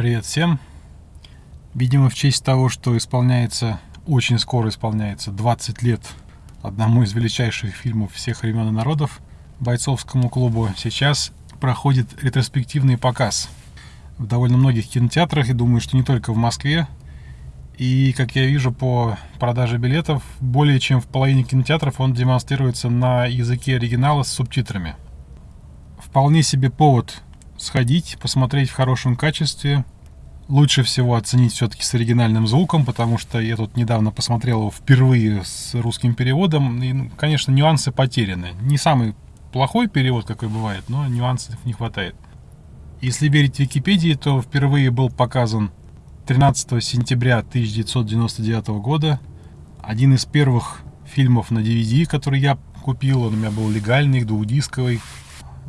Привет всем! Видимо, в честь того, что исполняется, очень скоро исполняется 20 лет одному из величайших фильмов всех времен и народов, бойцовскому клубу, сейчас проходит ретроспективный показ в довольно многих кинотеатрах, и думаю, что не только в Москве. И, как я вижу по продаже билетов, более чем в половине кинотеатров он демонстрируется на языке оригинала с субтитрами. Вполне себе повод сходить, посмотреть в хорошем качестве. Лучше всего оценить все-таки с оригинальным звуком, потому что я тут недавно посмотрел его впервые с русским переводом. И, конечно, нюансы потеряны. Не самый плохой перевод, какой бывает, но нюансов не хватает. Если верить Википедии, то впервые был показан 13 сентября 1999 года. Один из первых фильмов на DVD, который я купил, он у меня был легальный, двухдисковый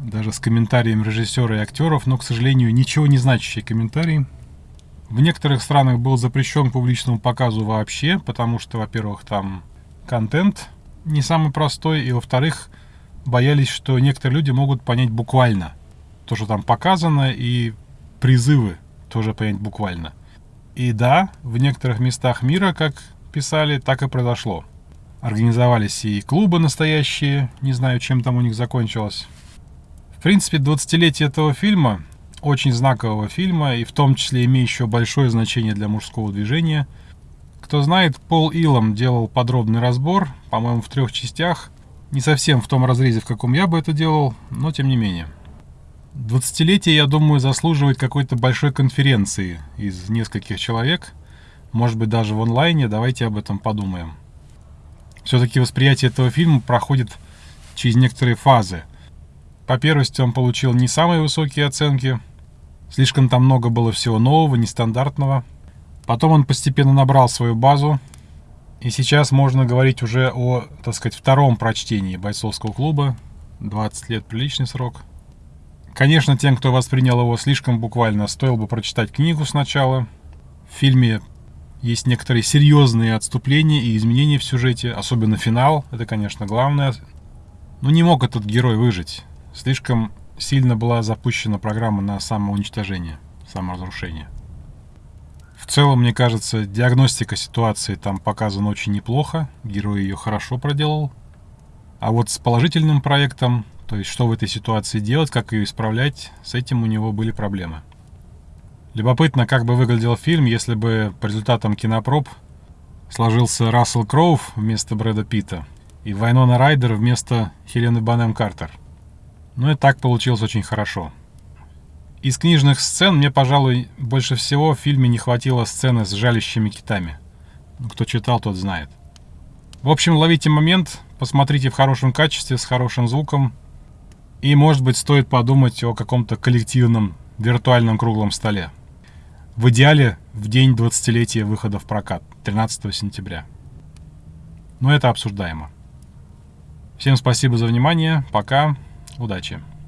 даже с комментарием режиссера и актеров, но, к сожалению, ничего не значащий комментарий. В некоторых странах был запрещен публичному показу вообще, потому что, во-первых, там контент не самый простой, и, во-вторых, боялись, что некоторые люди могут понять буквально то, что там показано, и призывы тоже понять буквально. И да, в некоторых местах мира, как писали, так и произошло. Организовались и клубы настоящие, не знаю, чем там у них закончилось. В принципе, 20-летие этого фильма, очень знакового фильма, и в том числе имеющего большое значение для мужского движения. Кто знает, Пол Илом делал подробный разбор, по-моему, в трех частях. Не совсем в том разрезе, в каком я бы это делал, но тем не менее. 20-летие, я думаю, заслуживает какой-то большой конференции из нескольких человек. Может быть, даже в онлайне. Давайте об этом подумаем. Все-таки восприятие этого фильма проходит через некоторые фазы. По первости он получил не самые высокие оценки. Слишком там много было всего нового, нестандартного. Потом он постепенно набрал свою базу. И сейчас можно говорить уже о, так сказать, втором прочтении бойцовского клуба. 20 лет приличный срок. Конечно, тем, кто воспринял его слишком буквально, стоило бы прочитать книгу сначала. В фильме есть некоторые серьезные отступления и изменения в сюжете, особенно финал. Это, конечно, главное. Но не мог этот герой выжить. Слишком сильно была запущена программа на самоуничтожение, саморазрушение. В целом, мне кажется, диагностика ситуации там показана очень неплохо. Герой ее хорошо проделал. А вот с положительным проектом, то есть что в этой ситуации делать, как ее исправлять, с этим у него были проблемы. Любопытно, как бы выглядел фильм, если бы по результатам кинопроб сложился Рассел Кроув вместо Брэда Питта и Вайнона Райдер вместо Хелены Банем Картер. Ну и так получилось очень хорошо. Из книжных сцен мне, пожалуй, больше всего в фильме не хватило сцены с жалящими китами. Ну, кто читал, тот знает. В общем, ловите момент, посмотрите в хорошем качестве, с хорошим звуком. И, может быть, стоит подумать о каком-то коллективном виртуальном круглом столе. В идеале в день 20-летия выхода в прокат, 13 сентября. Но это обсуждаемо. Всем спасибо за внимание. Пока. Удачи!